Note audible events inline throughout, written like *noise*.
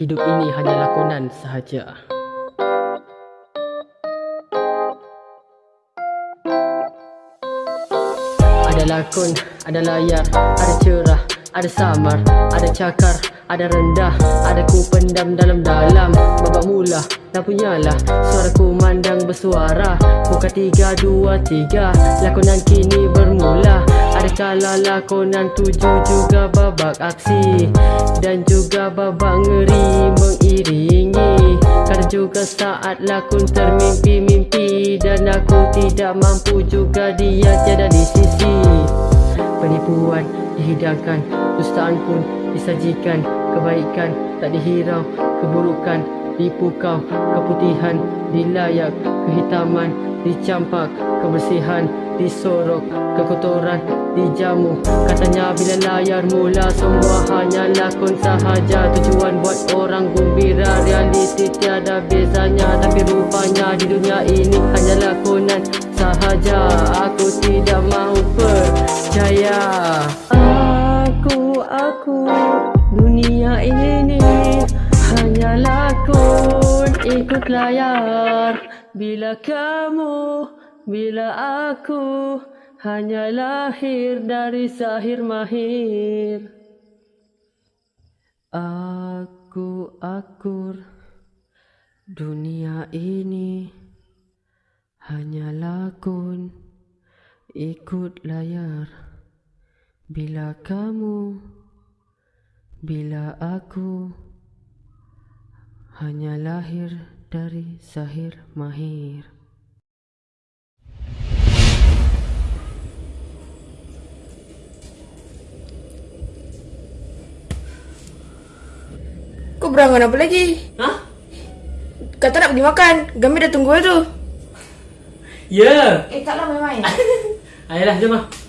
Hidup ini hanya lakonan sahaja. Ada lakon, ada layar, ada cerah, ada samar, ada cakar, ada rendah, ada ku pendam dalam-dalam. Babak mula, dah punyalah, suara ku mandang bersuara. Buka tiga, dua, tiga, lakonan kini bermula. Ada kala lakonan tuju juga babak aksi. Dan juga babak ngeri mengiringi. Kadang juga saat lakon termimpi-mimpi. Dan aku tidak mampu juga dia tiada di sisi. Penipuan dihidangkan, dustaan pun disajikan. Kebaikan tak dihirau, keburukan dipukau. Keputihan dilayak, kehitaman dicampak. Kebersihan disorok, kekotoran dijamu Katanya bila layar mula semua hanya lakon sahaja. Tujuan buat orang gembira, realiti tiada bezanya. Tapi rupanya di dunia ini hanya lakonan sahaja. Aku tidak mahu percaya. Aku, aku, dunia ini ikut layar. Bila kamu, bila aku hanya lahir dari sahir mahir. Aku akur dunia ini hanya lakon ikut layar. Bila kamu, bila aku hanya lahir dari sahir mahir Kau berangan apa lagi? Hah? Kata nak pergi makan. Gami dah tunggu tu. Ya! Eh, taklah main-main. *laughs* Ayolah, jom lah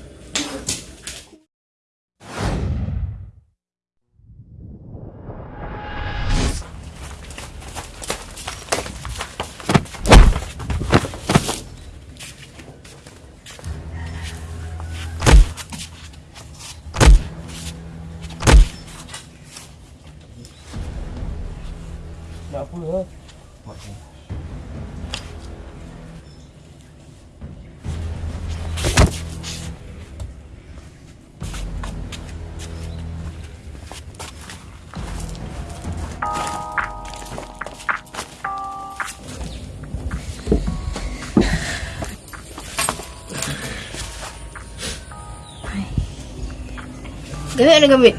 Gami ada gami.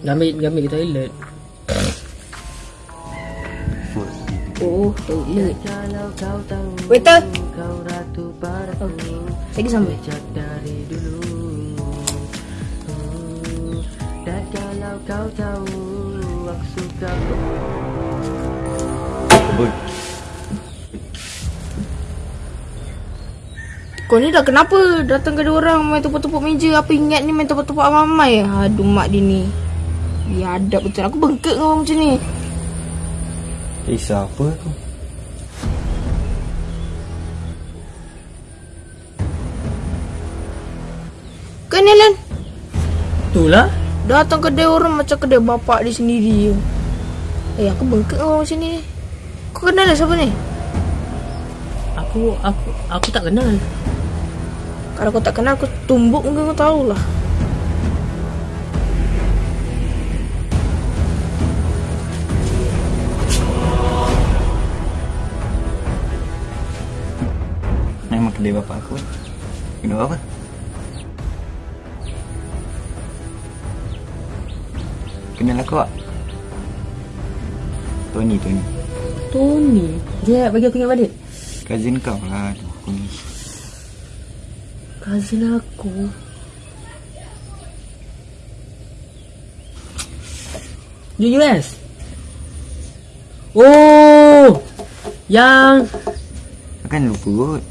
Gambit, gambit ke toilet Oh, toilet. Kau tahu Waiter. Kau Lagi sampai. Dari dulu Oh, Dan kalau kau tahu Aku suka Kau ni dah kenapa datang ke dia orang main tepuk-tepuk meja? Apa ingat ni main tepuk-tepuk amai-amai Aduh mak dia ni. Biadab betul. Aku bengkak dengan orang macam ni. Risau apa tu? Kan Alan Itulah. Datang ke dia orang macam ke dia bapak dia sendiri. Eh aku bengkak dengan orang macam ni. Kau kenal lah siapa ni? Aku, aku, aku tak kenal Kalau kau tak kenal aku tumbuk mungkin kau tahulah. Memang kedai bapak aku. Kenapa apa? Kenal aku tak? Tony, Tony. Tony? Dia bagi aku ingat balik? Cousin kau lah Aduh, aku ni Cousin aku. Di US Oh! Yang Kan lupa kot.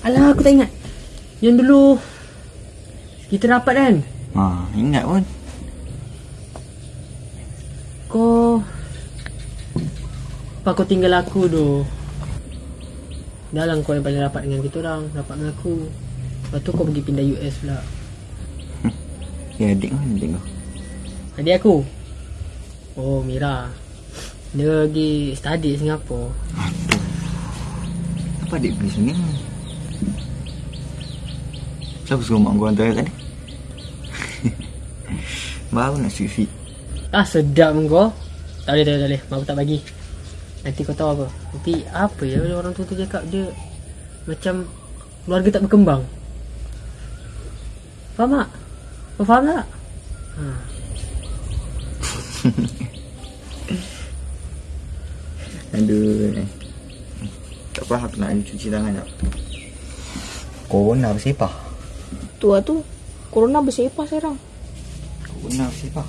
Alah aku tak ingat. Yang dulu Kita rapat kan? Ha, ingat pun. Kau Apa kau tinggal aku tu Dah lah kau yang paling rapat dengan kita orang Rapat dengan aku Lepas tu kau pergi pindah US pula Ya adik mana adik kau Adik aku Oh Mira Dia pergi study Singapura Aduh. Apa adik pergi sini? Siapa suruh mak gua hantar tadi? *laughs* Baru nak sweet fit. Ah sedap kau Tak boleh tak boleh, tak boleh. Mak aku tak bagi Nanti kau tahu apa Nanti apa ya orang tua tu cakap dia Macam Keluarga tak berkembang Faham tak? Kau faham tak? Ha. *laughs* Aduh. eh. Tak apa aku nak cuci tangan tak? Corona bersepah. Tu lah tu. Corona bersepah sekarang. Corona bersepah.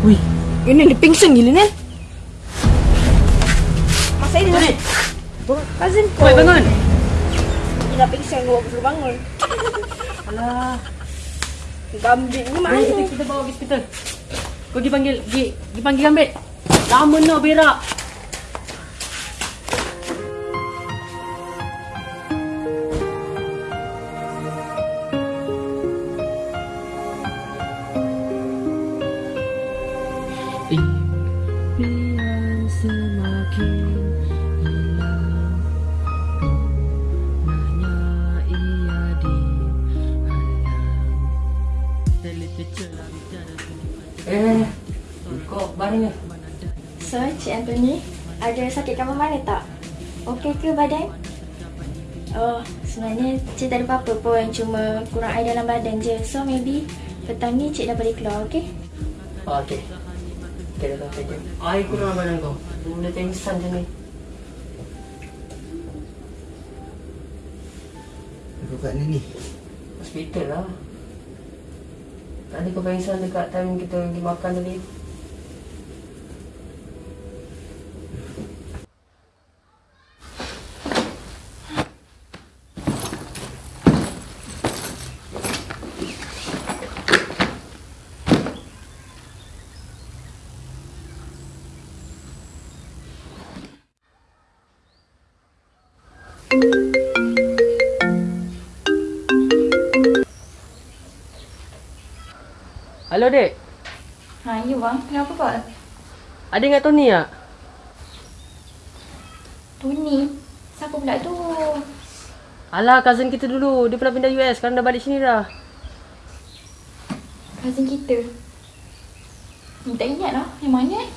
Ui Ini dia pingsan gila ni. Masa ini dah. Cousin kau. Oi bangun Dia dah pingsan kau baru bangun. *laughs* Alah Gambit ni Mari kita, mana? kita bawa ke hospital Kau pergi panggil panggil Gambit Lama no berak kamar mana tak? Okey ke badan? Oh, sebenarnya Cik tak ada apa-apa pun, cuma kurang air dalam badan je. So, maybe petang ni Cik dah boleh keluar, okey? Oh, okey. Okey, dah tahu saja. Air kurang badan kau. Benda pengsan macam ni. Aku kat ni ni. Hospital lah. Tadi kau pengsan dekat time kita pergi makan tadi. Halo, Dek. Ha, you bang. Kenapa kau? Ada ingat Tony tak? Tony. Siapa pula tu? Alah, cousin kita dulu. Dia pernah pindah US. Sekarang dah balik sini dah. Cousin kita. Tak ingat lah. Yang mana eh?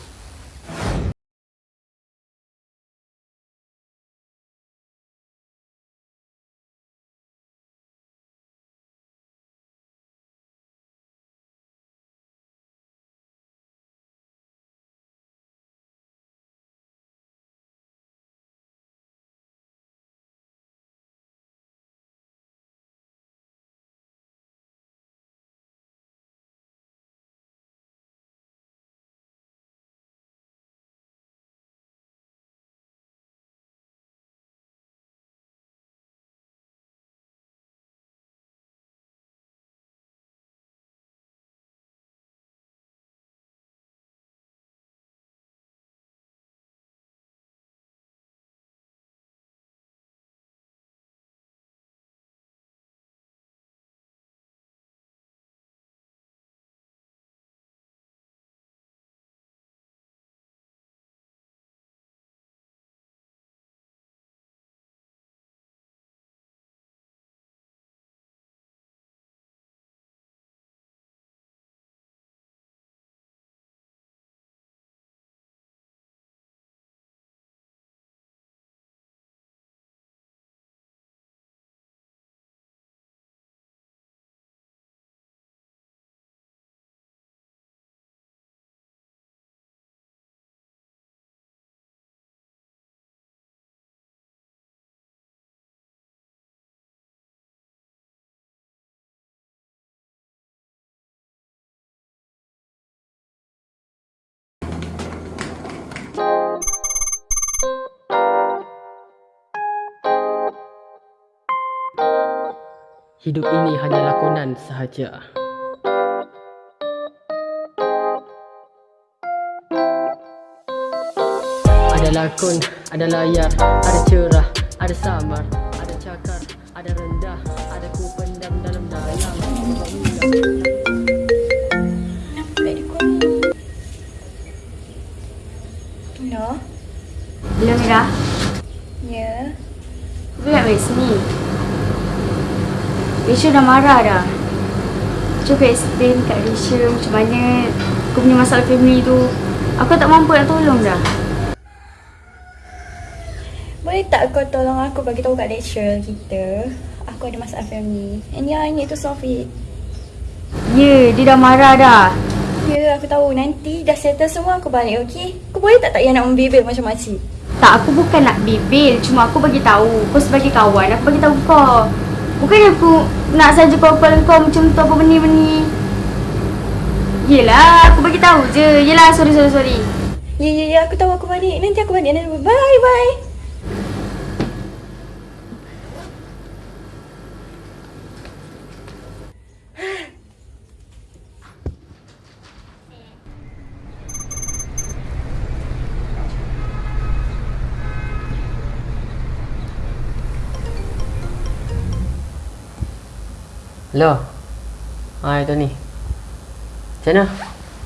Hidup ini hanya lakonan sahaja. Ada lakon, ada layar, ada cerah, ada samar, ada cakar, ada ada rendah Ada ku pendam dalam dalam. No. Hello Mira, Ya. kau nak balik sini. Risha dah marah dah. Cuba explain kat Risha macam mana kau punya masalah family tu. Aku tak mampu nak tolong dah. Boleh tak kau tolong aku bagi tahu kat lecturer kita Aku ada masalah family And yeah, I need to solve it Ya, dia dah marah dah. Ya, aku tahu nanti dah settle semua aku balik, okay? Kau boleh tak tak payah nak membebel macam makcik? Tak, aku bukan nak bebel. Cuma aku bagi tahu. Kau sebagai kawan, aku bagi tahu kau. Bukan aku nak saja kepala kau macam tu apa beni-beni. Yelah, aku bagi tahu je. Yelah, sorry, sorry, sorry. Ya, ya, ya, aku tahu aku balik Nanti aku balik Bye, bye Hello Hai Tony Macam mana?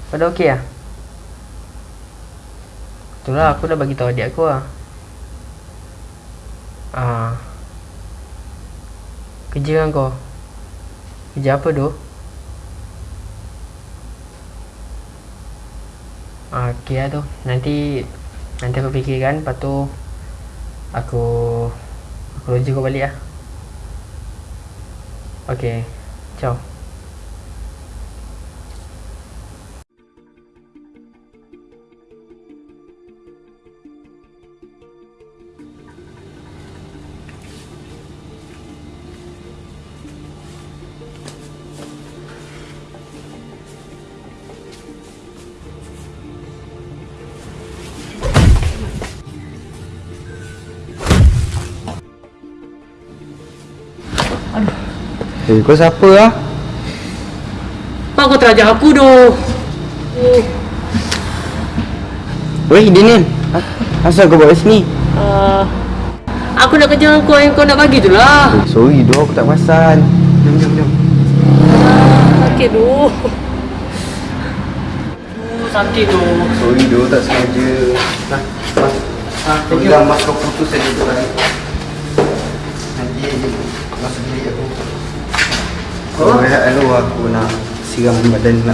Kau dah okey lah? Itulah aku dah bagi tahu adik aku lah Ah. Kerja kan kau? Kerja apa tu? Ah, okey lah tu Nanti Nanti aku fikirkan Lepas tu Aku Aku rujuk kau balik lah Okay Ciao Eh, kau siapa lah? Apa kau terajak aku tu? Weh, Daniel. Asal kau buat sini? Uh, aku nak kerja dengan kau yang kau nak bagi tu lah Eh, sorry doh, aku tak perasan. Jom, jom, jom. Sakit tu Oh, sakit tu Sorry doh, tak sengaja. Nah, mas. Ah, you bilang mas kau putus saja tu kan. Nanti masuk bilik aku. Kau Oh. rehat dulu aku nak siram badan nak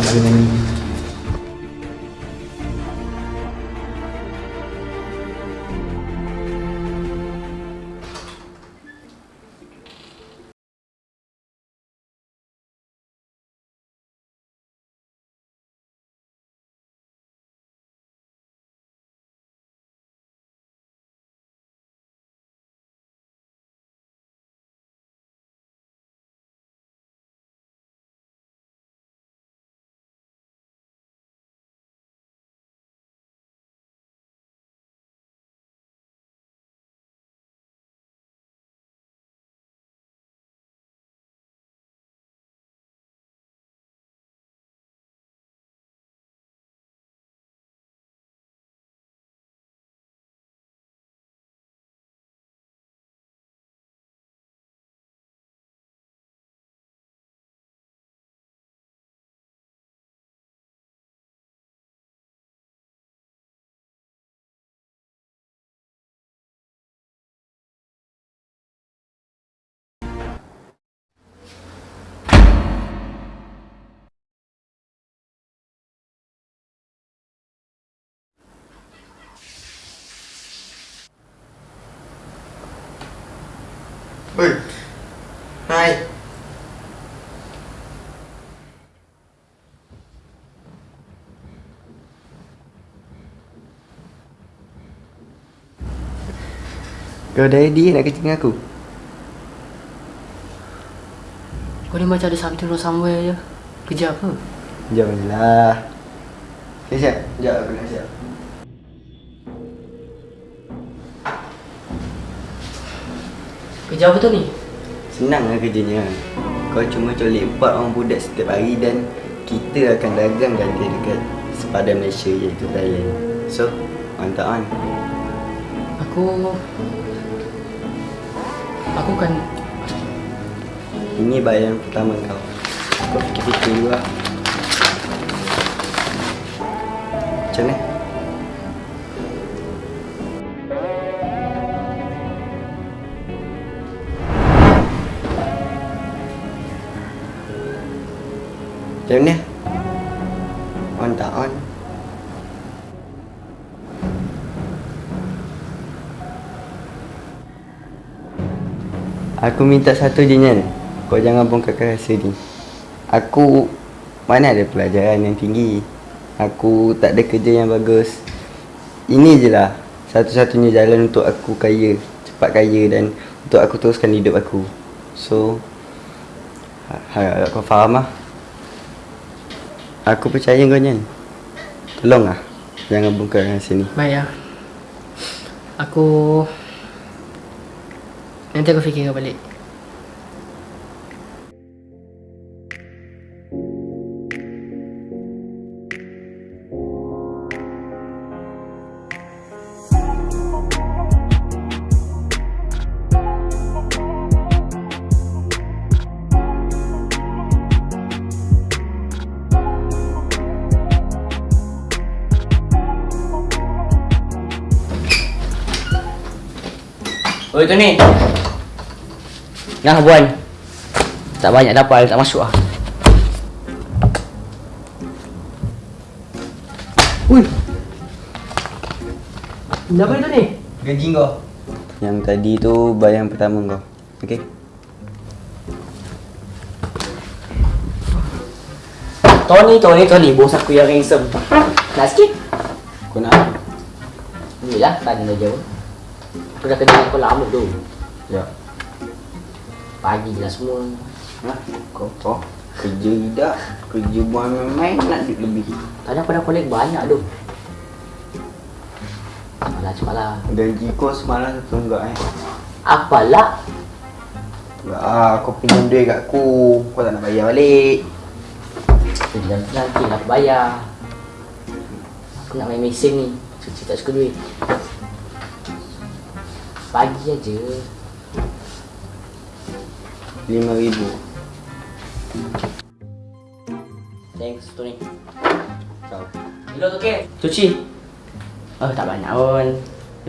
lari ni. Oi. Hai. Kau dah ready nak kerja dengan aku? Kau ni macam ada something wrong somewhere je Kerja apa? Jom je lah. Okay, siap. Sekejap aku nak siap. Kerja apa tu ni? Senang lah kerjanya. Kau cuma colik empat orang budak setiap hari dan kita akan dagang ganti dekat sepadan Malaysia iaitu Thailand. So, mantap kan? Aku Aku kan Ini bayaran pertama kau. Kau fikir-fikir dulu lah. Macam mana? Macam mana? On tak on? Aku minta satu je Nyan. Kau jangan bongkarkan rahsia ni. Aku Mana ada pelajaran yang tinggi? Aku tak ada kerja yang bagus. Ini je lah. Satu-satunya jalan untuk aku kaya Cepat kaya dan Untuk aku teruskan hidup aku. So ha- Harap kau faham lah Aku percaya kau Nyan Tolong lah Jangan bongkar rahsia ni Baik ya. Aku Nanti aku fikirkan balik. Oi tu ni. Nah buan. Tak banyak dapat tak masuk ah. Ui. Kenapa itu ni? Gaji kau Yang tadi tu bayaran pertama kau Okay Tony, Tony, Tony, bos aku yang handsome. Nak sikit? Kau nak Ni lah, dah jauh. Aku dah kerja aku lama tu. Ya Pagi je lah semua. Nah, kau kau kerja tidak, kerja buang main-main nak duit lebih. Tadi aku dah collect banyak tu. Cepatlah, cepatlah. Gaji kau semalam satu enggak eh. Apalah? Enggak ah, kau pinjam duit kat aku. Kau tak nak bayar balik. Nanti nanti lah aku bayar. Aku nak main mesin ni. Cuci tak suka duit. Pagi aja. Lima ribu. Thanks, Tony. Kilo tu ke? Cuci. Oh, tak banyak pun.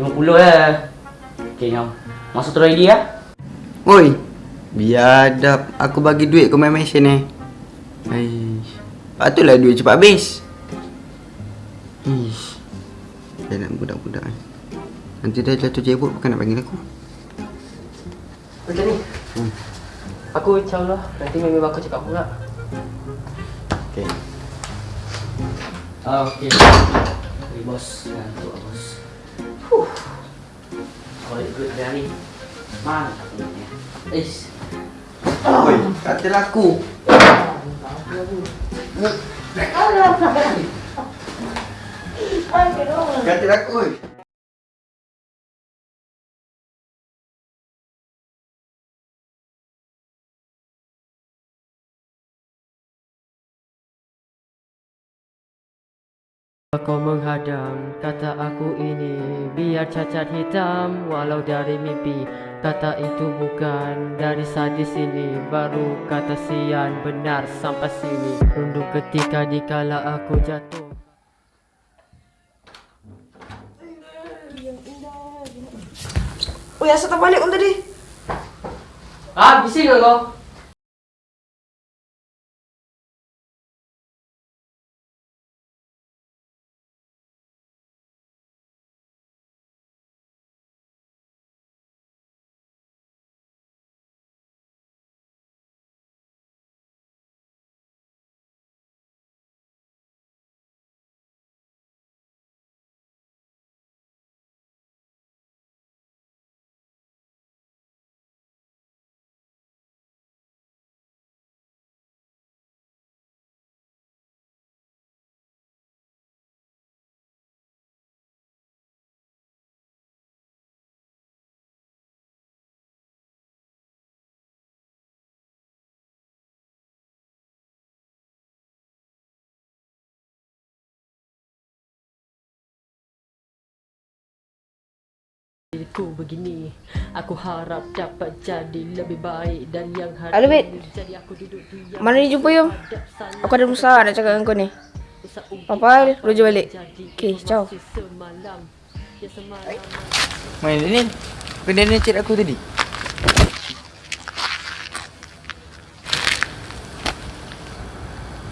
50 lah. Okay, jom. Masuk terus ID ya. Oi. Biadab aku bagi duit kau main mesin ni. Aish. Patutlah duit cepat habis. Ish. Dia nak budak-budak ni. Nanti dah jatuh jebot bukan nak panggil aku. Macam ni. Hmm. Aku insyaAllah nanti memang aku cakap pula. Okay. Oh, okay. Okay, bos. Ngantuk lah, bos. Huh. It good dah ni. Mantap ni. Ish. Oi, kata laku. Kata laku. oi. Kau menghadang kata aku ini Biar cacat hitam walau dari mimpi Kata itu bukan dari sadis ini Baru kata sian benar sampai sini Rundung ketika dikala aku jatuh Oh, asal tak balik pun tadi. Ah, bising ke kau? Aku begini Aku harap dapat jadi lebih baik dari yang hari Halo, Bet. ini. Jadi aku duduk diam Mana dia jumpa Yum? Aku ada masalah nak cakap dengan kau ni. Papa, rujuk balik. Okey, ciao. Ya Main Daniel. Kau Daniel chat aku tadi.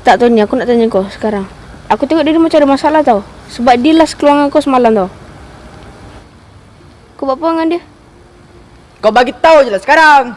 Tak tahu ni, aku nak tanya kau sekarang. Aku tengok dia ni macam ada masalah tau. Sebab dia last keluar dengan kau semalam tau. Kau buat apa dengan dia? Kau bagi tahu je lah sekarang.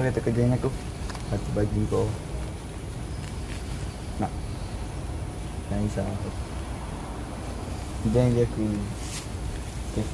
Apa kata kerjaan aku? Aku bagi kau Nak Jangan risau aku Jangan aku Okey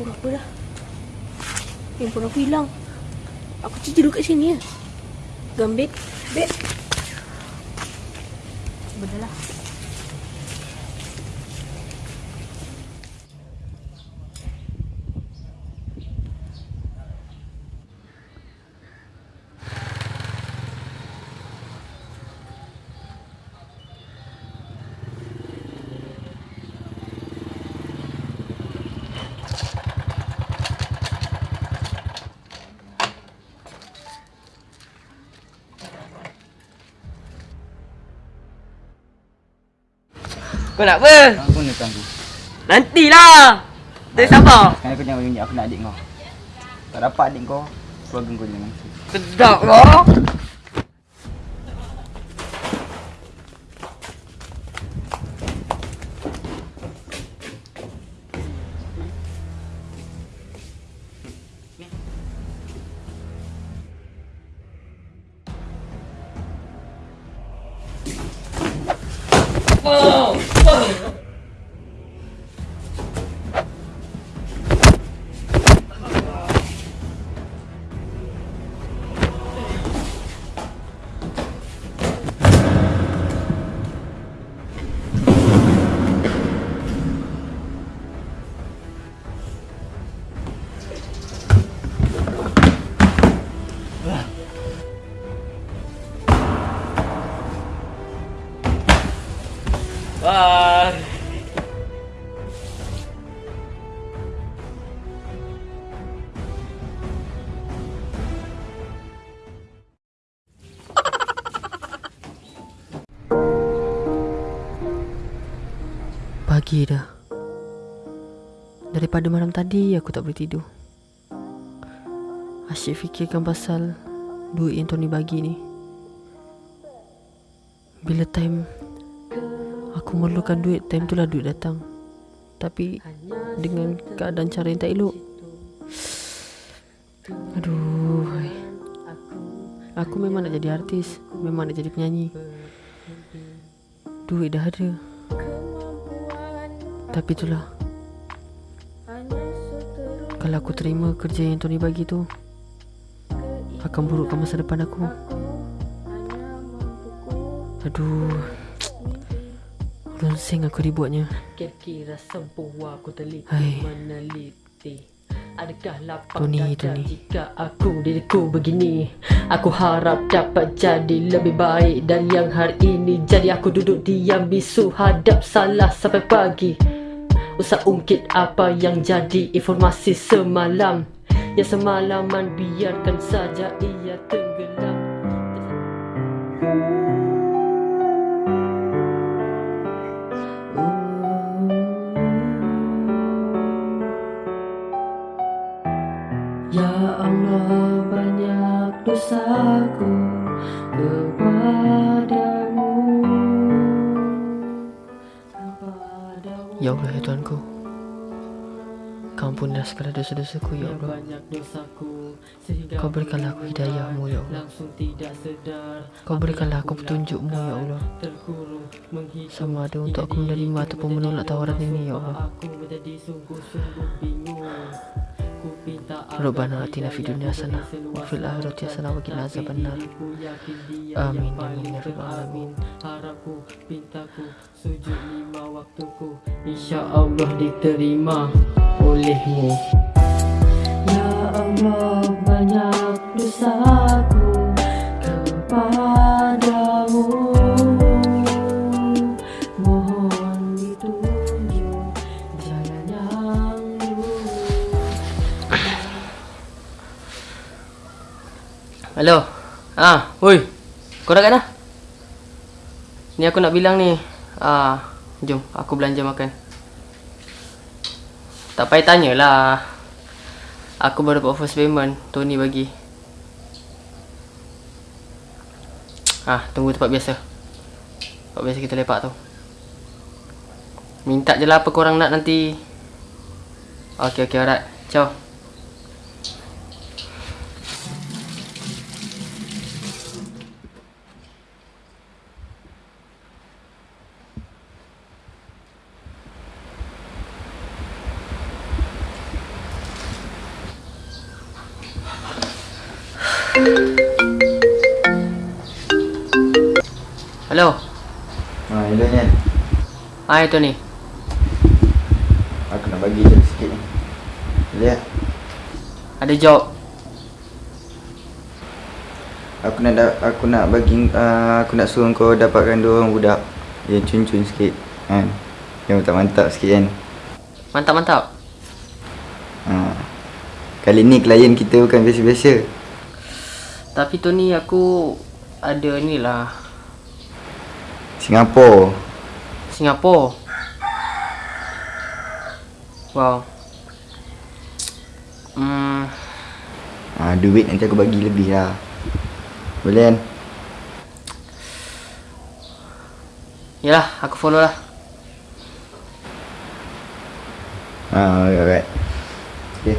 Kau apa dah? Handphone aku hilang. Aku cuci dulu kat sini ya. Gambit. Bet. Benar lah. Kau nak apa? Aku nak tangguh. Nantilah. Tak sabar. Sekarang kau jangan tunjuk aku nak adik kau. Tak dapat adik kau Keluarga kau jangan Sedap kau Pagi dah. Daripada malam tadi aku tak boleh tidur. Asyik fikirkan pasal Duit yang Tony bagi ni. Bila time Aku memerlukan duit Time tu lah duit datang. Tapi Dengan keadaan cara yang tak elok. Aduh. Aku memang nak jadi artis Memang nak jadi penyanyi. Duit dah ada Tapi itulah. Kalau aku terima kerja yang Tony bagi tu Akan burukkan masa depan aku. Aduh. Lonseng aku dibuatnya Kira-kira semua aku teliti Hai. meneliti. Adakah lapang Tony, dada Tony. jika aku diriku begini? Aku harap dapat jadi lebih baik dari yang hari ini Jadi aku duduk diam bisu hadap salah sampai pagi Usah ungkit apa yang jadi informasi semalam. Yang semalaman biarkan saja ia tenggelam Tuhanku Kau ampunlah segala dosa-dosaku ya Allah. Kau berikanlah aku hidayahmu ya Allah. Kau berikanlah aku petunjukmu ya Allah. Sama ada untuk aku menerima ataupun menolak tawaran ini ya Allah Rabbana atina fid dunya hasanah wa fil akhirati hasanah wa qina azabannar. Amin, amin, ya rabbal alamin. Harapku, pintaku, sujud lima waktuku Insya Allah diterima olehmu Ya Allah banyak dosaku Hello. Ah, woi. Kau dah kat dah? Ni aku nak bilang ni. Ah, jom aku belanja makan. Tak payah tanyalah. Aku baru dapat first payment Tony bagi. Ah, tunggu tempat biasa. Tempat biasa kita lepak tu. Minta je lah apa korang nak nanti. Okay, okay, alright. Ciao. Hello. Ha, hello Nyan. Hai Tony. Aku nak bagi je sikit ni. Boleh tak? Ada job. Aku nak aku nak bagi uh, aku nak suruh kau dapatkan dua orang budak yang cun-cun sikit. Kan? Yang mantap-mantap sikit kan. Mantap-mantap. Ha. Kali ni klien kita bukan biasa-biasa. Tapi Tony aku ada ni lah Singapura. Singapura. Wow. Hmm, Ha, duit nanti aku bagi lebih lah. Boleh kan? yalah aku follow lah. Ha, alright, alright. Okay.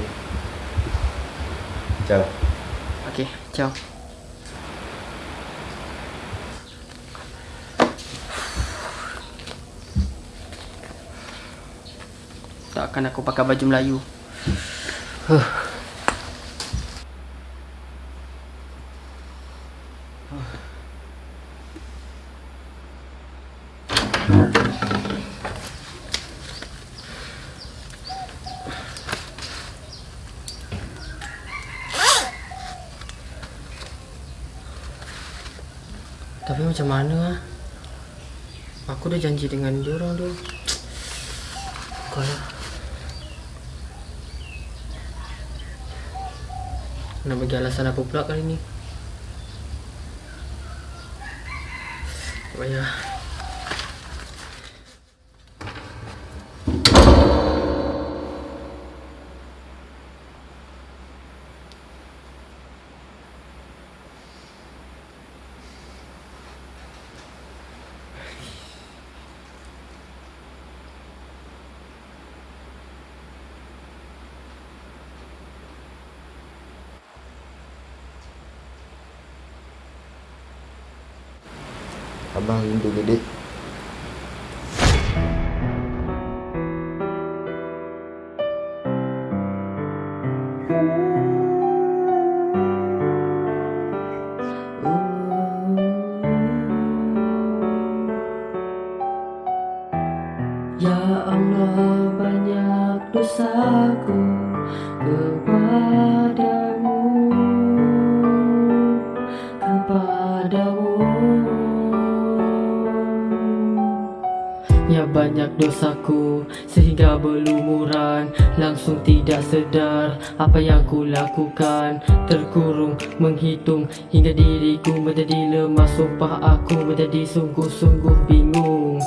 Ciao. Okay, ciao. Takkan aku pakai baju Melayu. Tapi macam mana ah? Aku dah janji dengan dia orang tu. Kau lah. Nak bagi alasan apa pula kali ni? Tak payah. 나인도 sedar Apa yang ku lakukan Terkurung menghitung Hingga diriku menjadi lemah. Sumpah aku menjadi sungguh-sungguh bingung.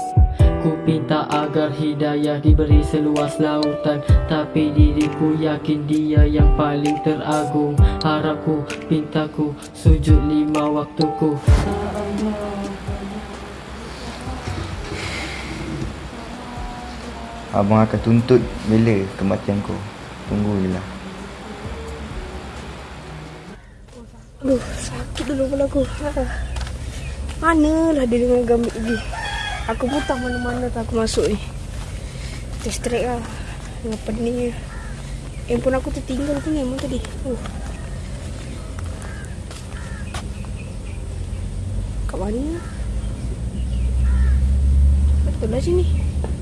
Ku pinta agar hidayah diberi seluas lautan Tapi diriku yakin dia yang paling teragung. Harapku, pintaku, sujud lima waktuku. Abang akan tuntut bila kematian kau. Tunggu je lah. Aduh, sakit dulu kepala aku. Ah. Manalah dia dengan gambit ni. Aku putah mana-mana tak aku masuk ni. Terstrek lah. Dengan pening Handphone aku tertinggal tu memang tadi. Uh. Kat mana? Betul lah sini.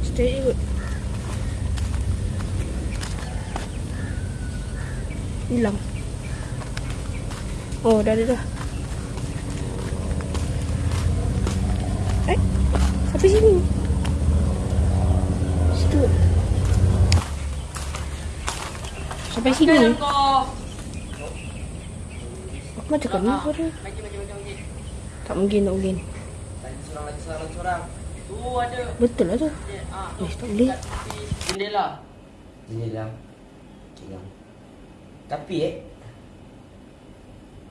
Straight kot. Hilang. Oh, dah dah dah. Eh, sampai sini. Situ. Sampai sini. Aku macam ni suara. Tak mungkin, tak mungkin. Seorang lagi, seorang lagi, seorang. Tu ada. Betul lah tu. Eh, tak boleh. Jendela. Ini lah. Tapi eh,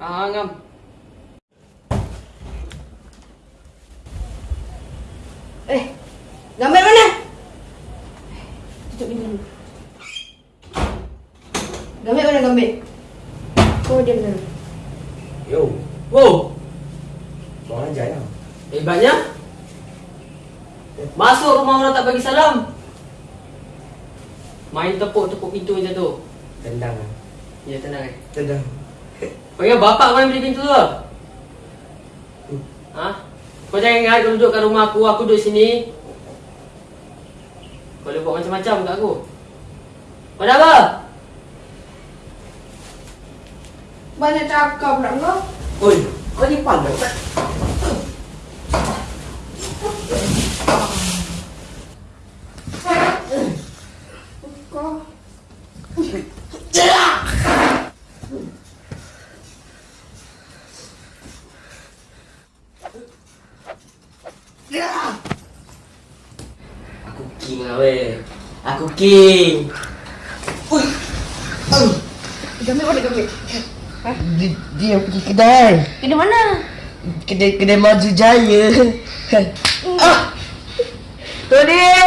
Ah, ngam. Eh, gambar mana? Tutup pintu dulu. Gambar mana gambar? Kau diam dulu. yo, Wow, kau ajar lah. hebatnya. Masuk rumah orang tak bagi salam. Main tepuk-tepuk pintu macam tu. Tendang lah. Ya, tenang eh. Tendang. Panggil bapak kau yang beli pintu tu. Ha? Kau jangan ingat kau duduk kat rumah aku, aku duduk sini. Kau boleh buat macam-macam kat aku. Kau dah apa? Banyak cakap pula kau. Oi, kau ni pandai tak? Kau. Aku king lah weh. King. Gambar mana gambar? Dia, dia pergi kedai. Kedai mana? Kedai kedai maju jaya. ah. Tony! Janganlah.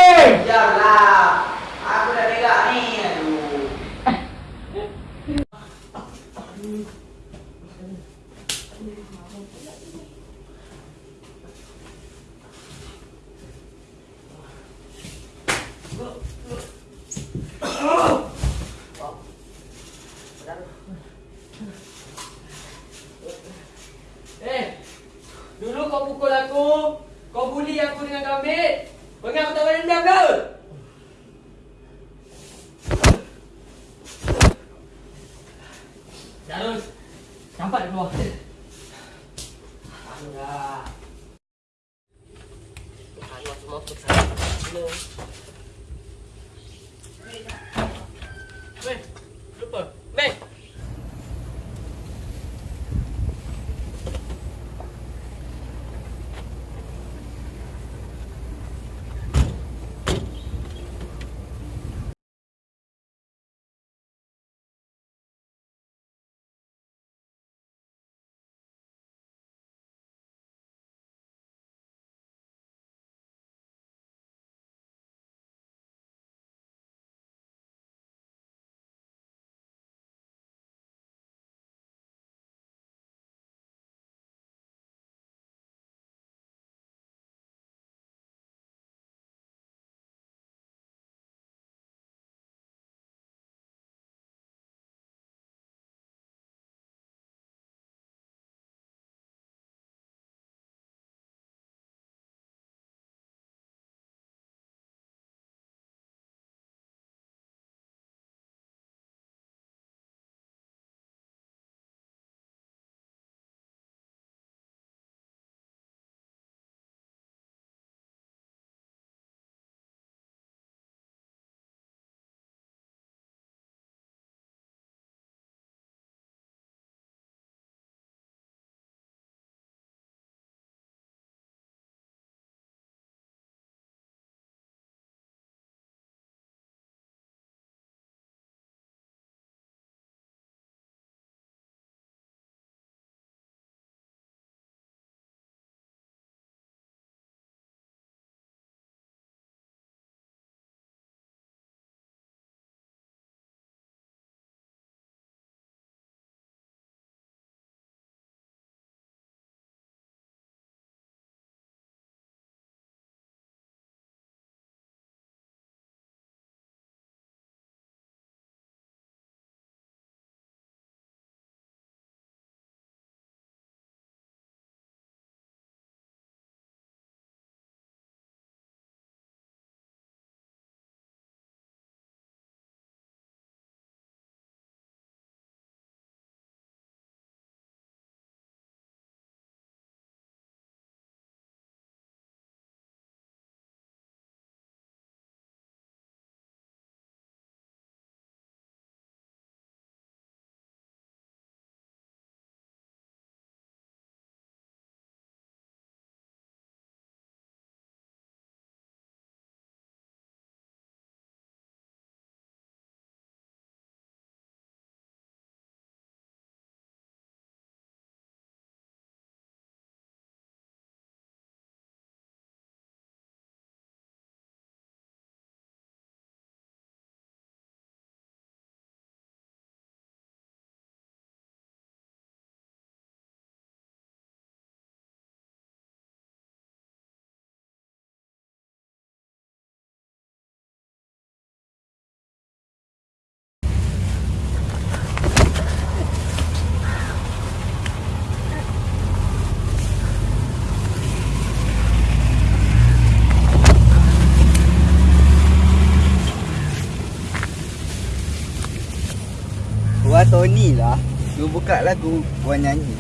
Tony lah. Lu buka lagu, gua nyanyi.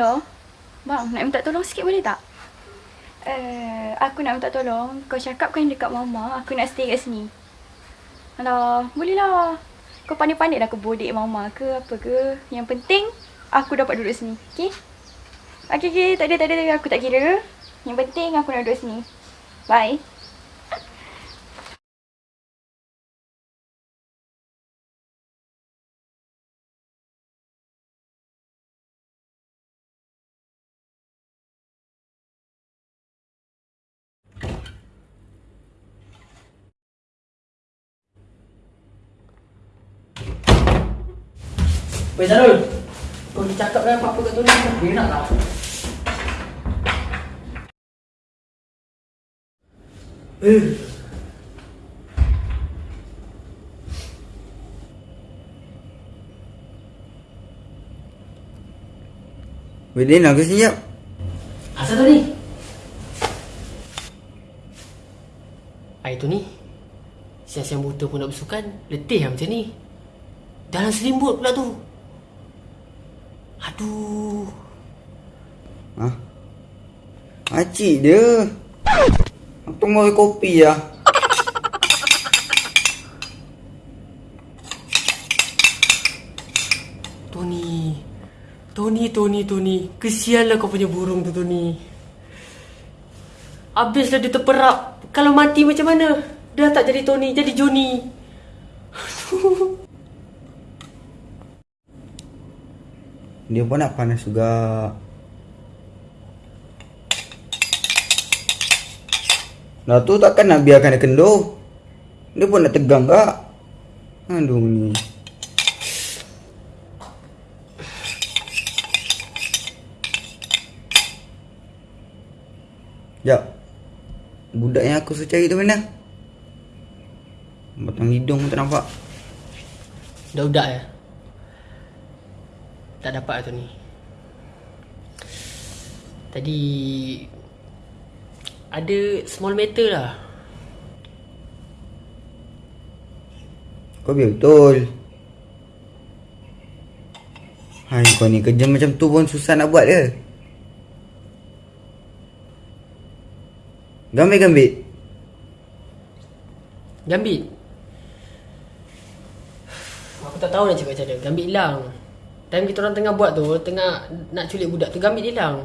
Hello. Bang, nak minta tolong sikit boleh tak? Uh, aku nak minta tolong. Kau cakap kan dekat mama, aku nak stay kat sini. Alah, boleh lah. Kau pandai-pandai dah kebodik mama ke apa ke. Yang penting, aku dapat duduk sini. Okay? Okay, okay. Tak ada, tak ada. Aku tak kira. Yang penting, aku nak duduk sini. Bye. Weh Zarul. Kau ni cakap kan apa-apa kat Tony Dia nak lah Eh. Boleh nak ke siap? Asal Tony? Hai Tony Siang-siang buta pun nak bersukan Letih lah macam ni. Dalam selimut pula tu Aduh Ha? Makcik dia. Apa mau kopi lah? Tony Tony, Tony, Tony Kesianlah kau punya burung tu Tony Habislah dia terperap Kalau mati macam mana? Dah tak jadi Tony, jadi Johnny Dia pun nak panas juga. Dah tu takkan nak biarkan dia kendur. Dia pun nak tegang kak. Aduh ni. Jap. Budak yang aku suruh cari tu mana? Batang hidung pun tak nampak. Dah udak ya? Tak dapat lah Tony Tadi Ada small matter lah Kau biar betul. Hai kau ni kerja macam tu pun susah nak buat ke? Gambit-gambit. Gambit Aku tak tahu nak cakap macam mana Gambit hilang Time kita orang tengah buat tu Tengah nak culik budak tu Gambit hilang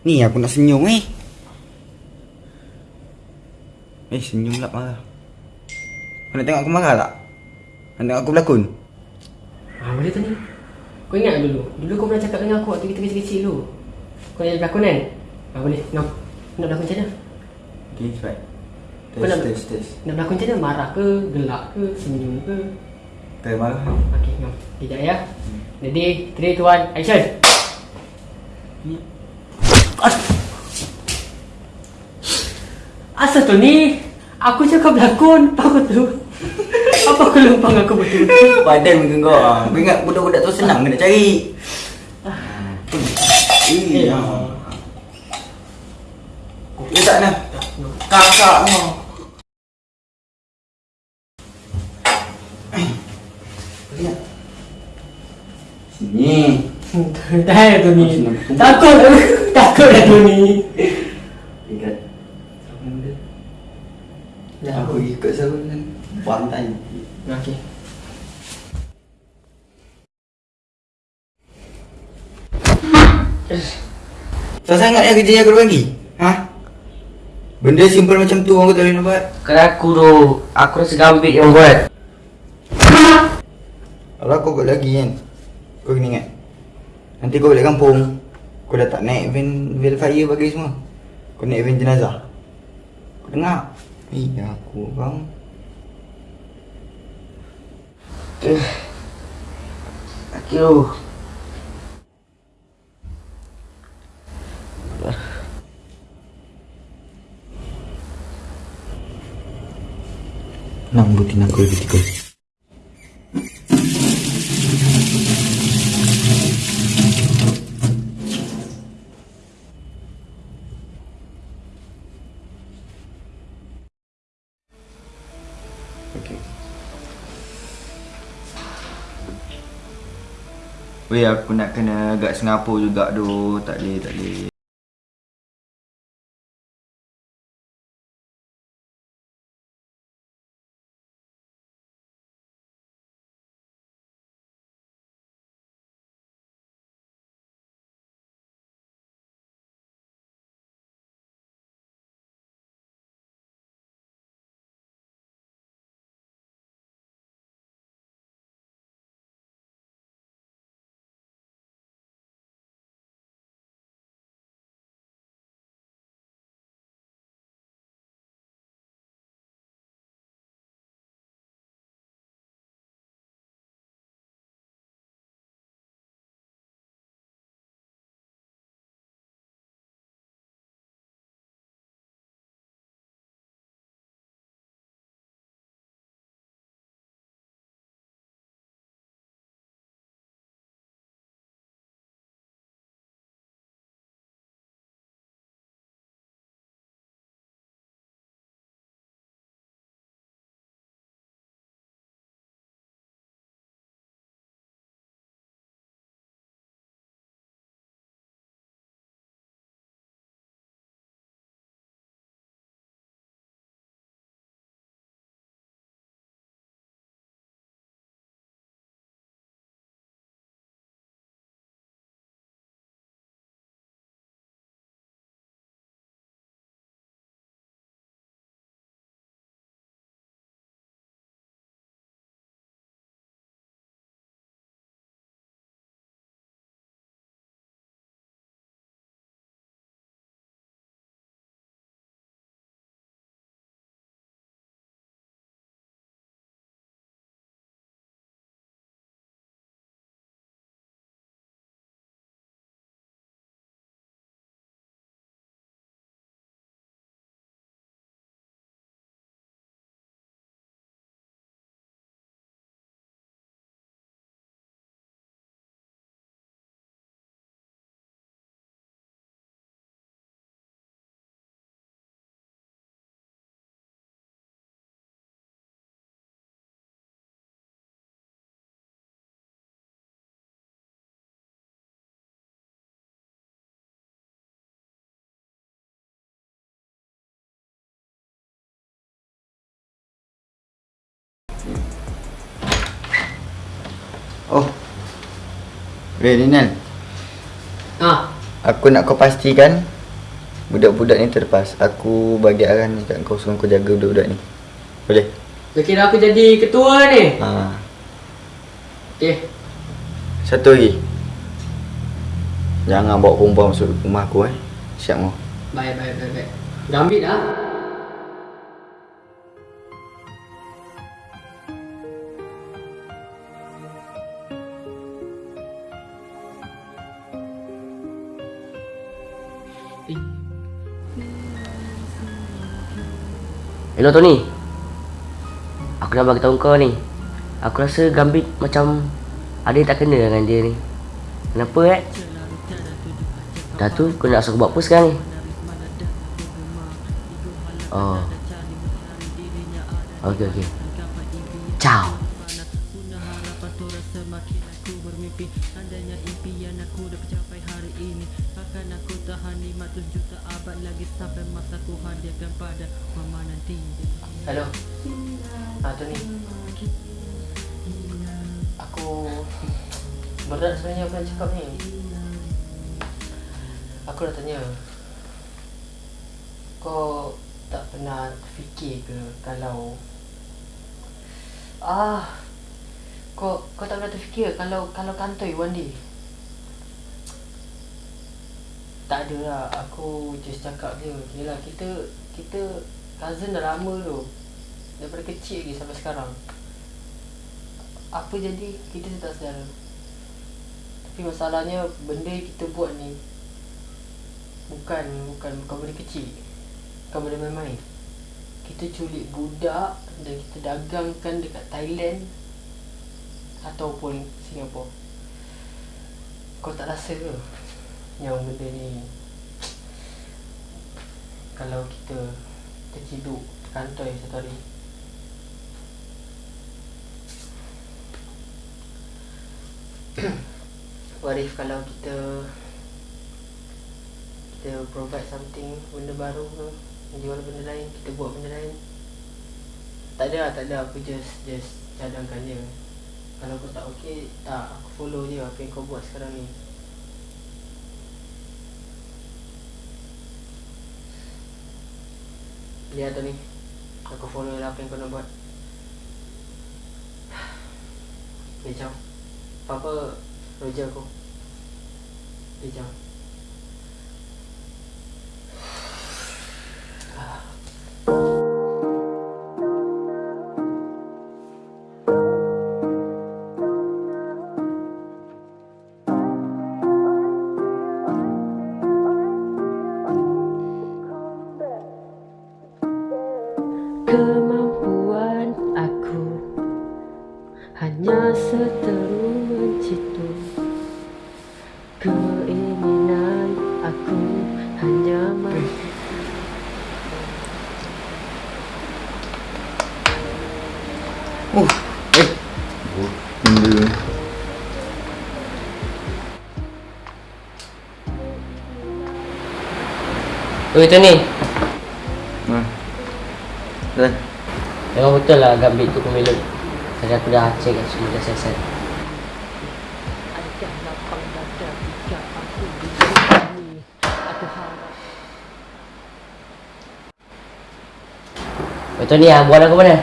Ni aku nak senyum eh. Eh senyum pula marah. Kau nak tengok aku marah tak? Nak tengok aku berlakon? Ah boleh Tony Kau ingat dulu Dulu kau pernah cakap dengan aku Waktu kita kecil-kecil tu Kau nak jadi pelakon kan Ah boleh Ngam Nak berlakon macam mana Okay cepat. Kau nak, nak berlakon macam mana? Marah ke? Gelak ke? Senyum ke? Tak marah. Okay ngam Sekejap ya. Ready? 3, 2, 1 Action! Asal tu ni Aku cakap berlakon Apa aku tu Apa aku lumpang aku betul Badan muka kau. ah. Kau ingat budak-budak tu senang kena cari. Iya. Dia tak nak. Kakak kau. Sini. Dah tu ni Takut *laughs* Takut dah tu ni Ikat. Dah Aku ikut saluran pantai. Okay Tak sangat yang kerja yang aku bagi. Ha? Benda simple macam tu orang tak boleh nak buat. Kalau aku tu, aku rasa gambit yang buat. Kalau kau buat lagi kan Kau kena ingat Nanti kau balik kampung Kau dah tak naik van Van fire bagi semua Kau naik van jenazah Kau dengar Eh aku bang Aduh. Nak butin aku lebih tiga. Aku nak kena agak Singapura juga tu. Tak boleh, tak boleh. Weh Rinal, Ah, aku nak kau pastikan budak-budak ni terlepas. Aku bagi arahan ni kat kau suruh kau jaga budak-budak ni. Boleh? kau kira aku jadi ketua ni. Ha. Okey. Satu lagi. Jangan bawa perempuan masuk rumah aku eh. Siap kau. Baik, baik, baik, baik. Gambit ah. Hello Tony. Aku nak bagi tahu kau ni. Aku rasa Gambit macam ada yang tak kena dengan dia ni. Kenapa eh? Dah tu kau nak suruh buat apa sekarang ni? Oh. Okey okey. Ciao. Hello. Ah Tony. Aku berat sebenarnya apa yang cakap ni. Aku dah tanya. Kau tak pernah fikir ke kalau ah kau kau tak pernah terfikir kalau kalau kantoi one day tak ada lah aku just cakap je yelah kita kita cousin dah lama tu. Daripada kecil lagi sampai sekarang. Apa jadi kita tak sedara tapi masalahnya benda yang kita buat ni bukan bukan bukan benda kecil. Bukan benda main-main. Kita culik budak dan kita dagangkan dekat Thailand ataupun Singapura kau tak rasa ke yang benda ni? Kalau kita terciduk terkantoi satu hari. *coughs* What if kalau kita kita provide something benda baru ke jual benda lain kita buat benda lain? Tak ada lah, tak ada. Aku just just cadangkan dia. Kalau kau tak okey tak. Aku follow je apa yang kau buat sekarang ni lihat tu ni. Aku follow lah apa yang kau nak buat. Dia jauh. Apa Roger aku. Dia jauh Oi Tony, Ha. Dah. memang betul lah Gambit tu kumilut. Tadi aku dah check kat semua dah harap Oi Tony, ah, buat aku mana?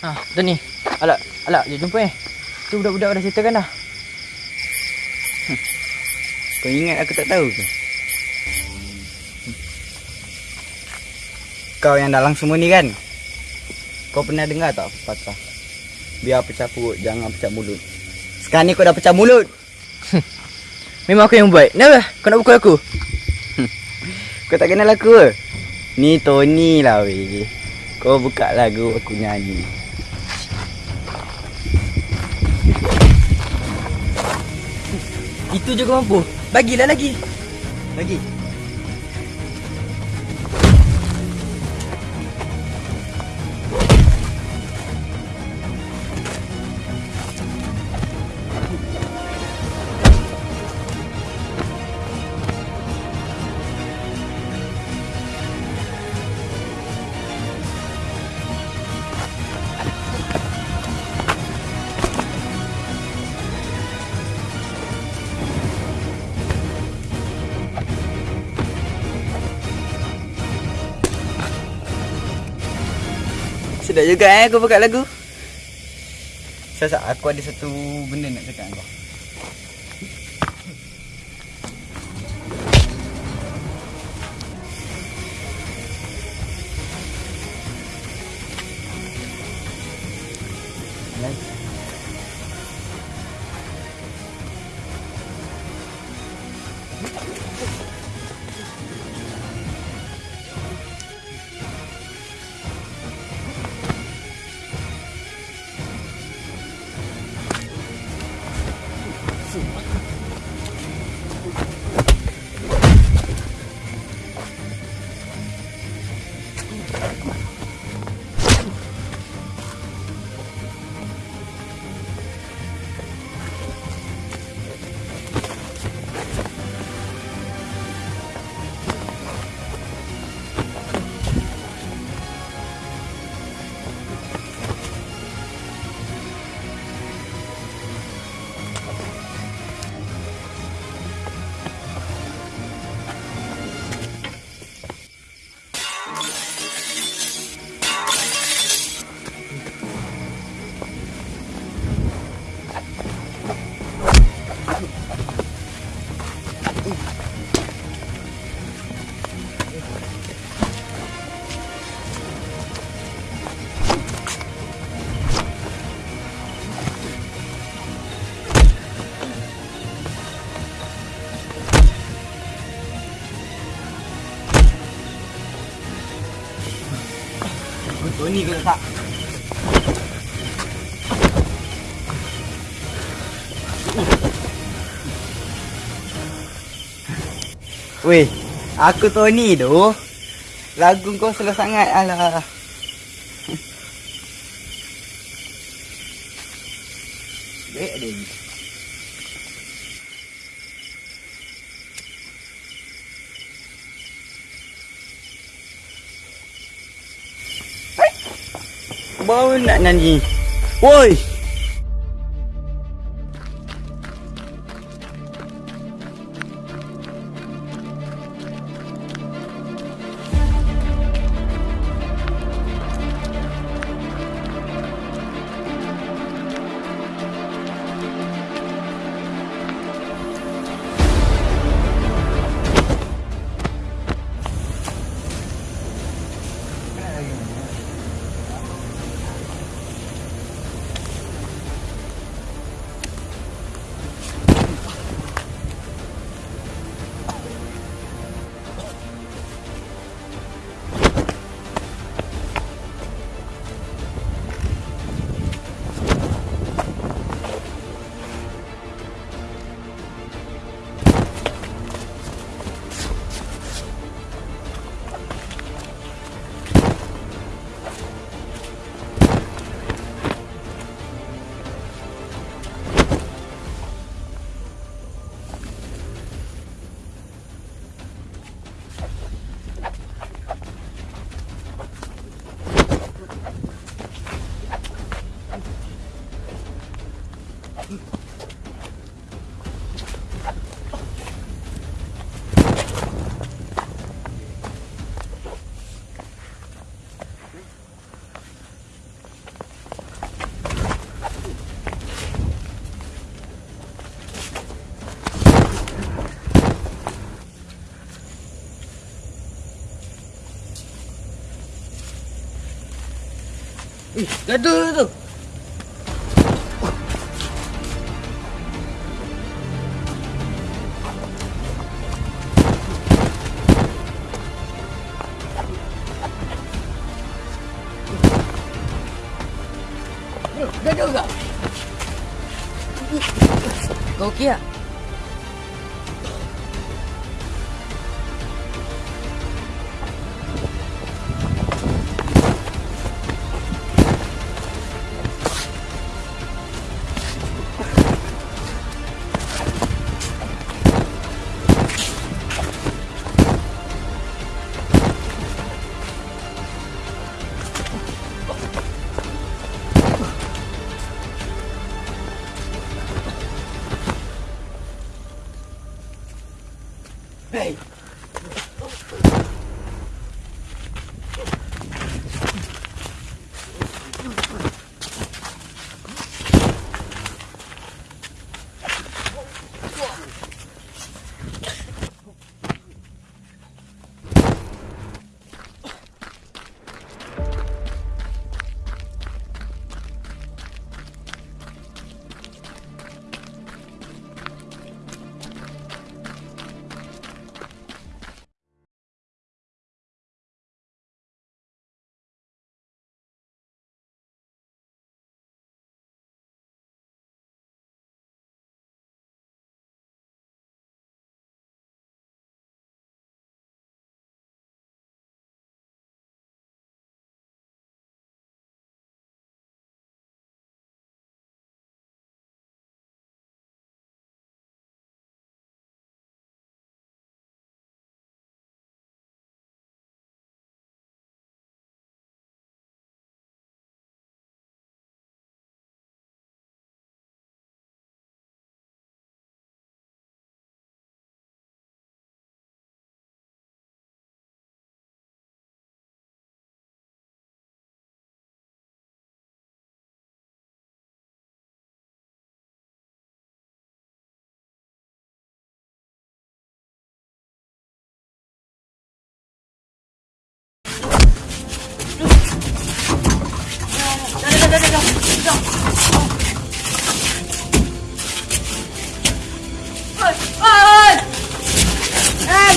Ah, Tony. Alak, alak, jom jumpa eh. Tu budak-budak dah settlekan dah. Kau ingat aku tak tahu ke? Kau yang dalam semua ni kan? Kau pernah dengar tak patah? Biar pecah perut, jangan pecah mulut. Sekarang ni kau dah pecah mulut. *laughs* Memang aku yang buat. Kenapa? Kau nak pukul aku? *laughs* Kau tak kenal aku ke? Ni Tony lah weh. Kau buka lagu aku nyanyi. Itu je kau mampu. Bagilah lagi. Lagi. Sedap juga eh kau buka lagu. Sasa aku ada satu benda nak cakap kau. Weh, aku Tony tu. Lagu kau slow sangat alah. Nak nyanyi. Woi! Eh, gaduh tu.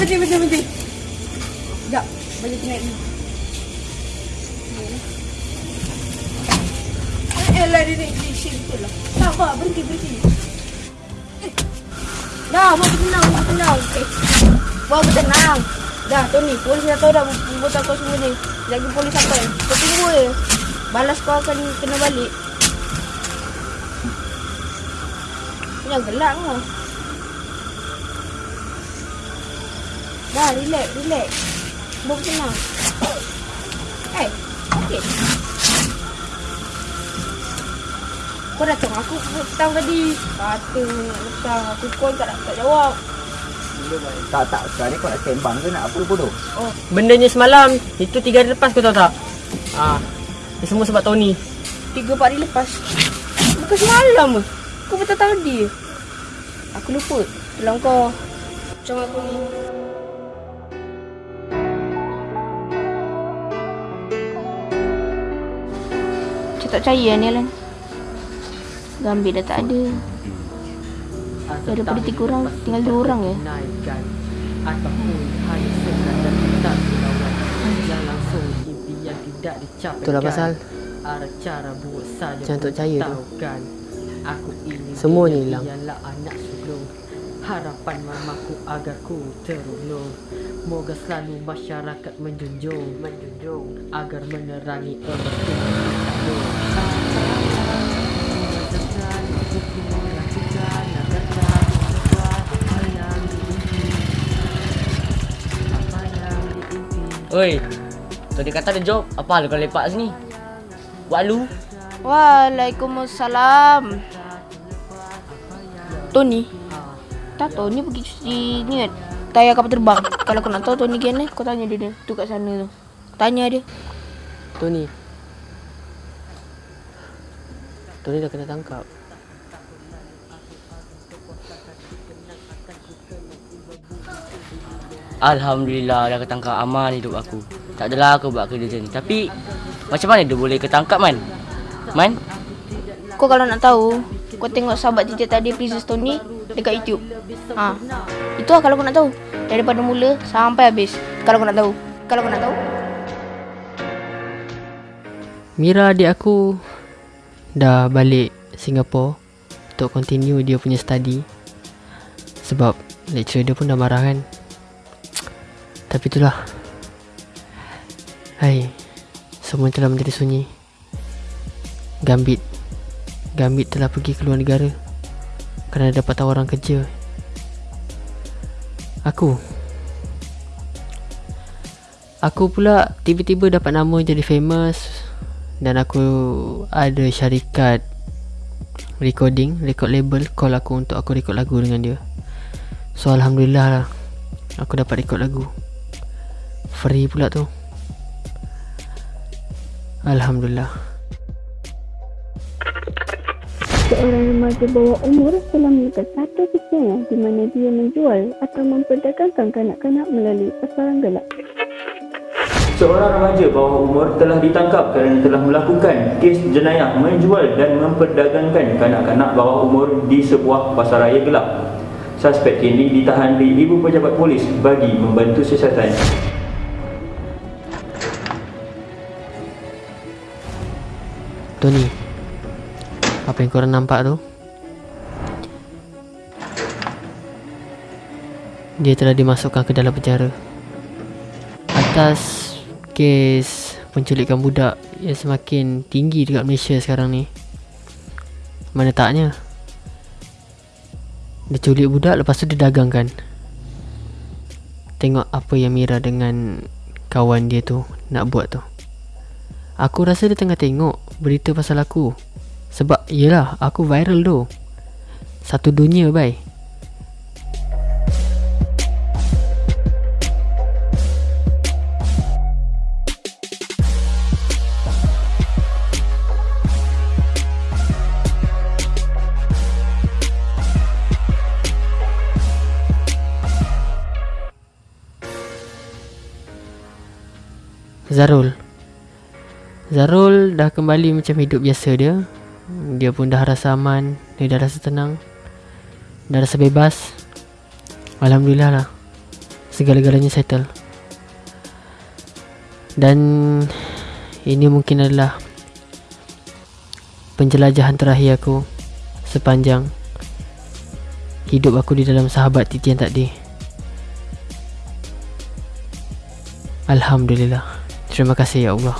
Berhenti, berhenti, berhenti. Sekejap. Tu naik dulu. Eh lah dia naik di sini tu lah. Tak apa, berhenti, berhenti. Eh. Dah, mau bertenang, mau bertenang. Eh. Mau bertenang. Dah, Tony, polis dah tahu dah buat kau semua ni. Lagi polis sampai. Kau tunggu je. Balas kau akan kena balik. Jangan gelak kau. Dah, relax, relax. Mau bertenang. Eh, okey. Kau datang aku petang tadi. Kata nak petang. Aku call tak tak jawab. Tak tak sekarang ni kau nak sembang ke nak apa bodoh? Oh, Bendanya semalam Itu tiga hari lepas kau tahu tak Ah, Ini semua sebab Tony tiga empat hari lepas. Bukan semalam ke? Kau betul tadi. Aku lupa. Dalam kau. Macam aku ni. Macam tak percaya ni Alan. Gambit dah tak ada. Daripada tiga orang, tinggal dua orang je. Naikkan Ataupun hanya sekadar kita dilawan Yang langsung impian tidak dicapai Itulah pasal cara buat saja Jangan tak percaya tu. Aku ingin Semuanya dia hilang. Anak sulung Harapan mamaku agar ku terulung Moga selalu masyarakat menjunjung Menjunjung Agar menerangi emas Oi. Tadi kata ada job. Apa hal kau lepak sini? Buat lu. Waalaikumsalam. Tony. Tak Tony pergi cuci ni kan. Tayar kapal terbang. Kalau kau nak tahu Tony gimana, kau tanya dia dia. Tu kat sana tu. Tanya dia. Tony Tony dah kena tangkap Alhamdulillah dah ketangkap aman hidup aku. Tak adalah aku buat kerja macam ni. Tapi macam mana dia boleh ketangkap man? Man? Kau kalau nak tahu, kau tengok sahabat Titi tadi Princess Tony dekat YouTube. Ha. Itu lah kalau kau nak tahu. Daripada mula sampai habis. Kalau kau nak tahu. Kalau kau nak tahu. Mira adik aku dah balik Singapore untuk continue dia punya study. Sebab lecturer dia pun dah marah kan? Tapi itulah. Hai semua telah menjadi sunyi. Gambit. Gambit telah pergi ke luar negara kerana dapat tawaran kerja. Aku. Aku pula tiba-tiba dapat nama jadi famous dan aku ada syarikat recording, record label call aku untuk aku record lagu dengan dia. So alhamdulillah lah aku dapat record lagu. Free pula tu. Alhamdulillah. Seorang remaja bawah umur telah melekat satu kisahnya di mana dia menjual atau memperdagangkan kanak-kanak melalui pasaran gelap. Seorang remaja bawah umur telah ditangkap kerana telah melakukan kes jenayah menjual dan memperdagangkan kanak-kanak bawah umur di sebuah pasaraya gelap. Suspek kini ditahan di Ibu Pejabat Polis bagi membantu siasatan. Tony. Apa yang korang nampak tu? Dia telah dimasukkan ke dalam penjara Atas kes penculikan budak yang semakin tinggi dekat Malaysia sekarang ni. Mana taknya? Dia culik budak lepas tu dia dagangkan. Tengok apa yang Mira dengan kawan dia tu nak buat tu. Aku rasa dia tengah tengok berita pasal aku. Sebab yelah aku viral tu. Satu dunia bye Zarul. Zarul dah kembali macam hidup biasa dia. Dia pun dah rasa aman Dia dah rasa tenang Dah rasa bebas. Alhamdulillah lah. Segala-galanya settle. Dan Ini mungkin adalah penjelajahan terakhir aku sepanjang hidup aku di dalam sahabat titian takdir. Alhamdulillah. Terima kasih ya Allah.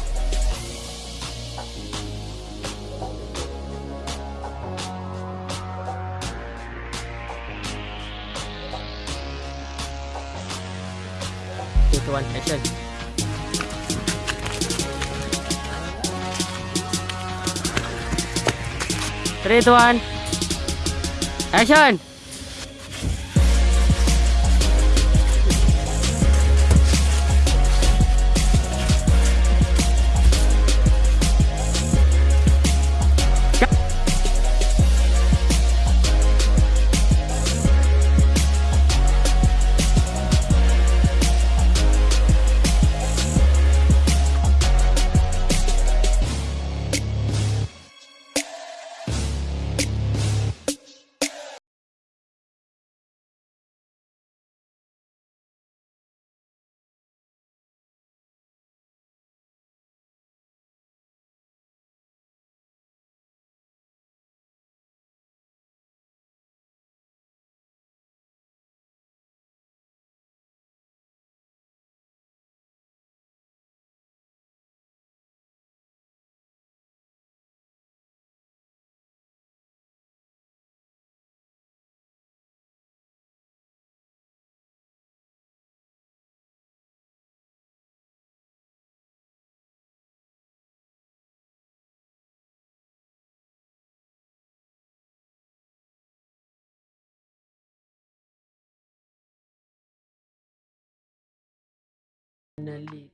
Okay, tuan, action. Three, tuan. Action. definitely